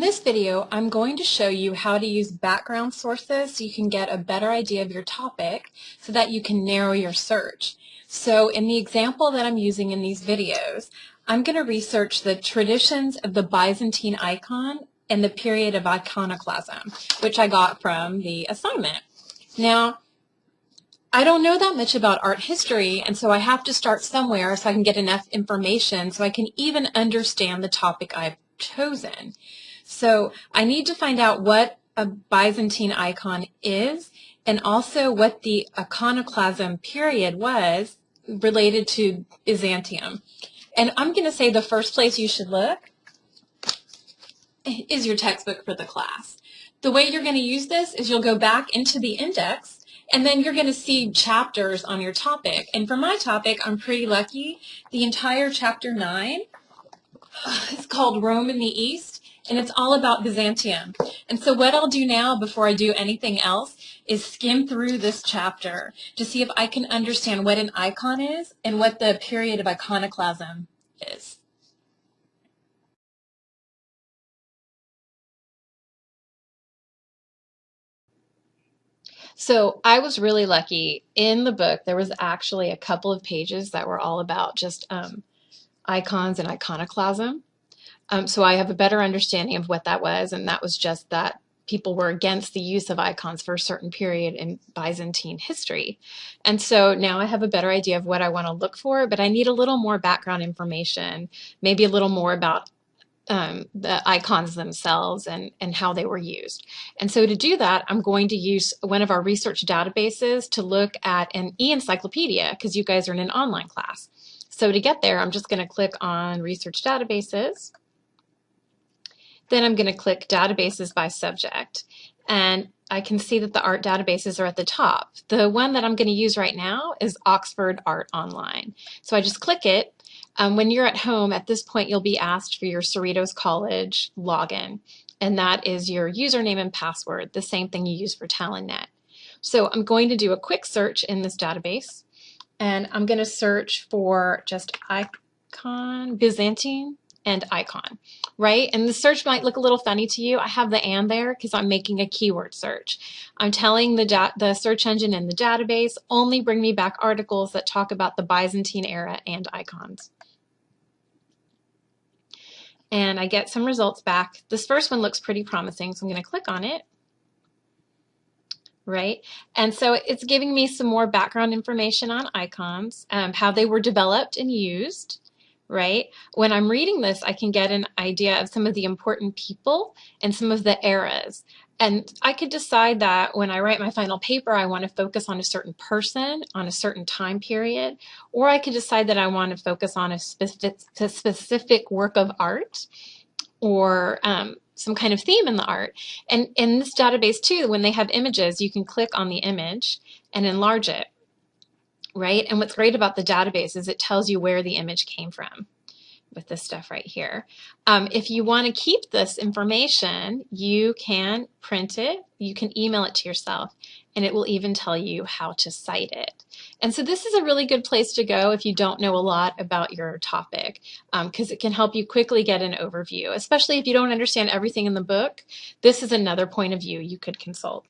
In this video, I'm going to show you how to use background sources so you can get a better idea of your topic so that you can narrow your search. So in the example that I'm using in these videos, I'm going to research the traditions of the Byzantine icon and the period of iconoclasm, which I got from the assignment. Now, I don't know that much about art history, and so I have to start somewhere so I can get enough information so I can even understand the topic I've chosen. So I need to find out what a Byzantine icon is and also what the iconoclasm period was related to Byzantium. And I'm going to say the first place you should look is your textbook for the class. The way you're going to use this is you'll go back into the index and then you're going to see chapters on your topic. And for my topic, I'm pretty lucky. The entire chapter 9 is called Rome in the East and it's all about Byzantium. And so what I'll do now before I do anything else is skim through this chapter to see if I can understand what an icon is and what the period of iconoclasm is. So I was really lucky. In the book, there was actually a couple of pages that were all about just um, icons and iconoclasm. Um, so I have a better understanding of what that was, and that was just that people were against the use of icons for a certain period in Byzantine history. And so now I have a better idea of what I want to look for, but I need a little more background information, maybe a little more about um, the icons themselves and, and how they were used. And so to do that, I'm going to use one of our research databases to look at an e-encyclopedia because you guys are in an online class. So to get there, I'm just going to click on research databases. Then I'm going to click databases by subject. And I can see that the art databases are at the top. The one that I'm going to use right now is Oxford Art Online. So I just click it. Um, when you're at home, at this point, you'll be asked for your Cerritos College login. And that is your username and password, the same thing you use for TalonNet. So I'm going to do a quick search in this database. And I'm going to search for just icon Byzantine and icon, right? And the search might look a little funny to you. I have the and there because I'm making a keyword search. I'm telling the, the search engine in the database, only bring me back articles that talk about the Byzantine era and icons. And I get some results back. This first one looks pretty promising, so I'm going to click on it right? And so it's giving me some more background information on icons, um, how they were developed and used, right? When I'm reading this, I can get an idea of some of the important people and some of the eras. And I could decide that when I write my final paper, I want to focus on a certain person, on a certain time period, or I could decide that I want to focus on a specific, a specific work of art or um, some kind of theme in the art. And in this database too, when they have images, you can click on the image and enlarge it right? And what's great about the database is it tells you where the image came from with this stuff right here. Um, if you want to keep this information, you can print it, you can email it to yourself, and it will even tell you how to cite it. And so this is a really good place to go if you don't know a lot about your topic, because um, it can help you quickly get an overview, especially if you don't understand everything in the book. This is another point of view you could consult.